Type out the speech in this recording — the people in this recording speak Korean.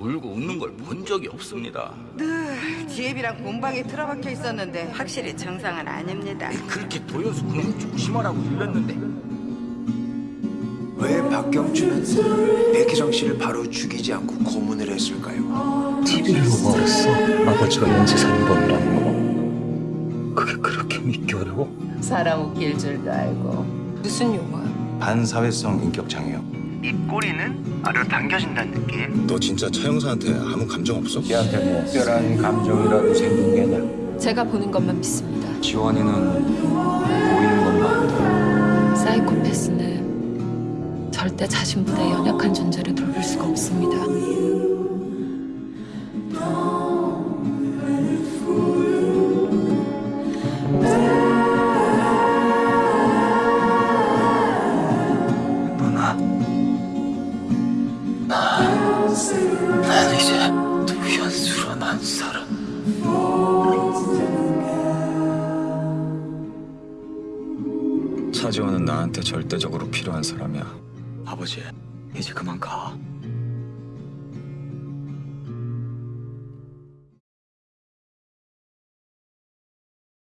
울고 웃는 걸 본 적이 없습니다. 늘 지혜비랑 공방에 틀어박혀 있었는데 확실히 정상은 아닙니다. 그렇게 도연수 그놈 조심하라고 일렀는데 왜 박경준은 백희정 씨를 바로 죽이지 않고 고문을 했을까요? TV로 말했어. 아버지가 연쇄살인범이라는 거. 그게 그렇게 믿기 어려워? 사람 웃길 줄도 알고. 무슨 용어야? 반사회성 인격 장애요. 입꼬리는 아래로 당겨진다는 느낌. 너 진짜 차 형사한테 아무 감정 없어? 걔한테 뭐 특별한 감정이라도 생긴 게냐? 제가 보는 것만 믿습니다. 지원이는 보이는 것만 안다. 사이코패스는 절대 자신보다 연약한 존재를 돌볼 수가 없습니다. 난 이제 도연수로 난 살아. 차지원은 나한테 절대적으로 필요한 사람이야. 아버지, 이제 그만 가.